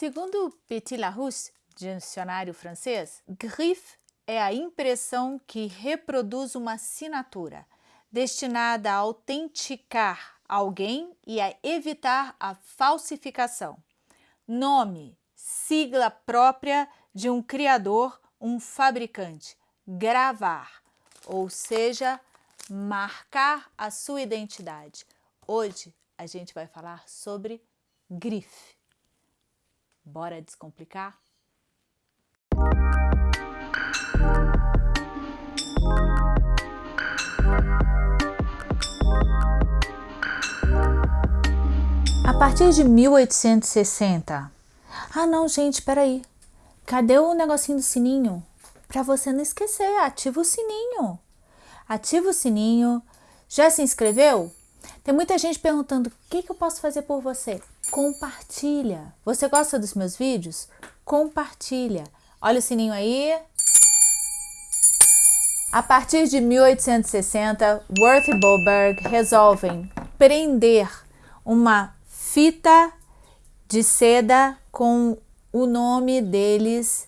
Segundo Petit Larousse, dicionário francês, griffe é a impressão que reproduz uma assinatura, destinada a autenticar alguém e a evitar a falsificação. Nome, sigla própria de um criador, um fabricante. Gravar, ou seja, marcar a sua identidade. Hoje a gente vai falar sobre grife. Bora descomplicar? A partir de 1860. Ah não, gente, peraí. Cadê o negocinho do sininho? Para você não esquecer, ativa o sininho. Ativa o sininho. Já se inscreveu? Tem muita gente perguntando, o que, que eu posso fazer por você? Compartilha. Você gosta dos meus vídeos? Compartilha. Olha o sininho aí. A partir de 1860, Worth e Boberg resolvem prender uma fita de seda com o nome deles,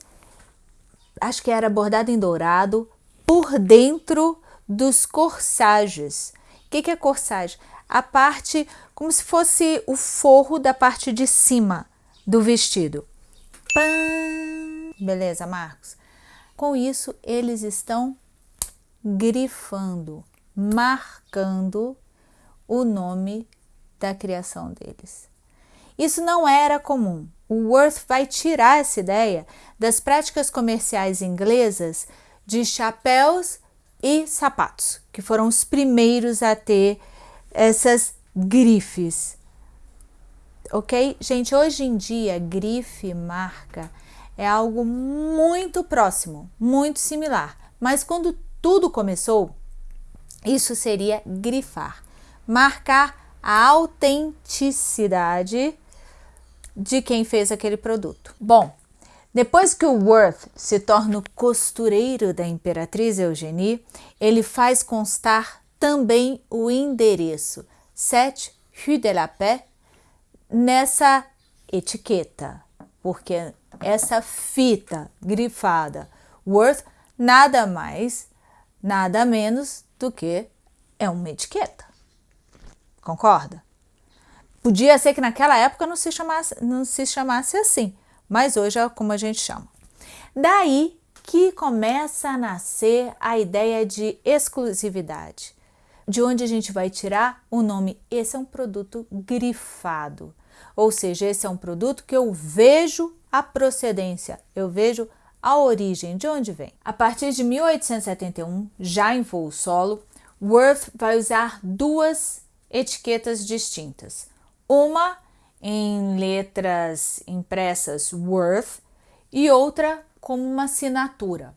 acho que era bordado em dourado, por dentro dos corsages. O que, que é corsage? A parte como se fosse o forro da parte de cima do vestido. Beleza, Marcos? Com isso, eles estão grifando, marcando o nome da criação deles. Isso não era comum. O Worth vai tirar essa ideia das práticas comerciais inglesas de chapéus e sapatos, que foram os primeiros a ter essas grifes. Ok? Gente, hoje em dia, grife, marca, é algo muito próximo, muito similar. Mas quando tudo começou, isso seria grifar, marcar a autenticidade de quem fez aquele produto. Bom, depois que o Worth se torna o costureiro da Imperatriz Eugenie, ele faz constar também o endereço 7 Rue de la Paix nessa etiqueta, porque essa fita grifada Worth nada mais nada menos do que é uma etiqueta. Concorda? Podia ser que naquela época não se chamasse, não se chamasse assim, mas hoje é como a gente chama. Daí que começa a nascer a ideia de exclusividade, de onde a gente vai tirar o nome, esse é um produto grifado, ou seja, esse é um produto que eu vejo a procedência, eu vejo a origem, de onde vem. A partir de 1871, já em voo solo, Worth vai usar duas etiquetas distintas. Uma em letras impressas Worth e outra como uma assinatura.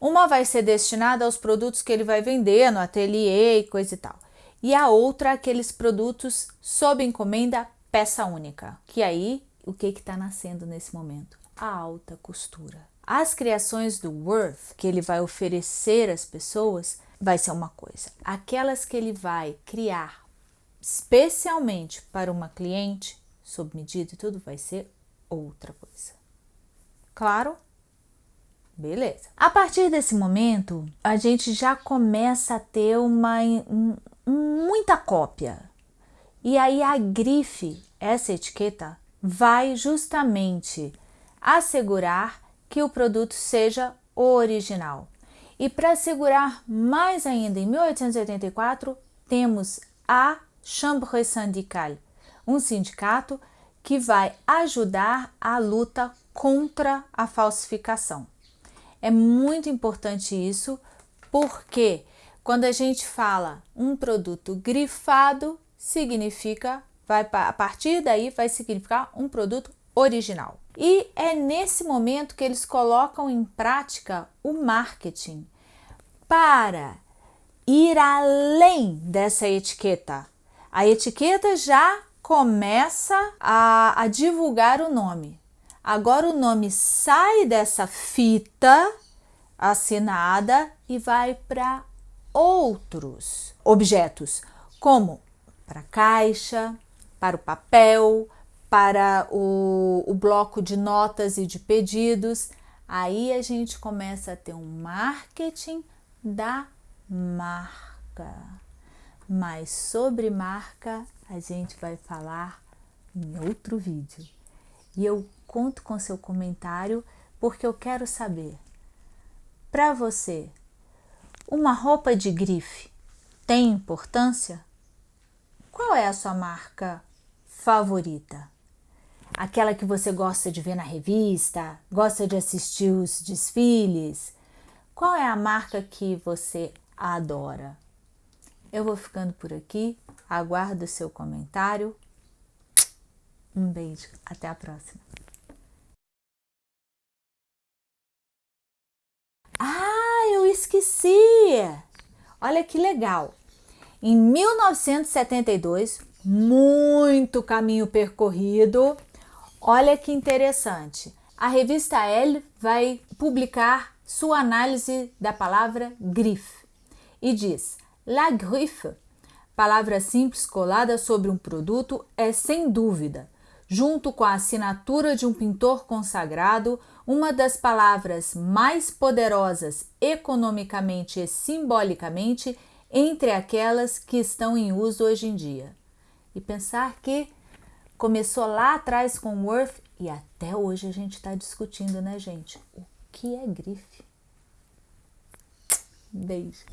Uma vai ser destinada aos produtos que ele vai vender no ateliê e coisa e tal. E a outra aqueles produtos sob encomenda peça única. Que aí, o que está nascendo nesse momento? A alta costura. As criações do Worth que ele vai oferecer às pessoas vai ser uma coisa. Aquelas que ele vai criar especialmente para uma cliente, sob medida e tudo, vai ser outra coisa. Claro? Beleza. A partir desse momento, a gente já começa a ter uma um, muita cópia. E aí a grife, essa etiqueta, vai justamente assegurar que o produto seja original. E para assegurar mais ainda, em 1884, temos a Chambre syndicale, um sindicato que vai ajudar a luta contra a falsificação. É muito importante isso, porque quando a gente fala um produto grifado, significa, vai a partir daí vai significar um produto original. E é nesse momento que eles colocam em prática o marketing para ir além dessa etiqueta. A etiqueta já começa a, a divulgar o nome. Agora o nome sai dessa fita assinada e vai para outros objetos, como para caixa, para o papel, para o, o bloco de notas e de pedidos. Aí a gente começa a ter um marketing da marca. Mas sobre marca a gente vai falar em outro vídeo. E eu conto com seu comentário porque eu quero saber. Para você, uma roupa de grife tem importância? Qual é a sua marca favorita? Aquela que você gosta de ver na revista, gosta de assistir os desfiles? Qual é a marca que você adora? Eu vou ficando por aqui, aguardo o seu comentário. Um beijo, até a próxima. Ah, eu esqueci! Olha que legal! Em 1972, muito caminho percorrido, olha que interessante. A revista Elle vai publicar sua análise da palavra grife e diz: La griffe, palavra simples colada sobre um produto, é sem dúvida, junto com a assinatura de um pintor consagrado, uma das palavras mais poderosas economicamente e simbolicamente entre aquelas que estão em uso hoje em dia. E pensar que começou lá atrás com Worth e até hoje a gente está discutindo, né, gente? O que é grife? Beijo.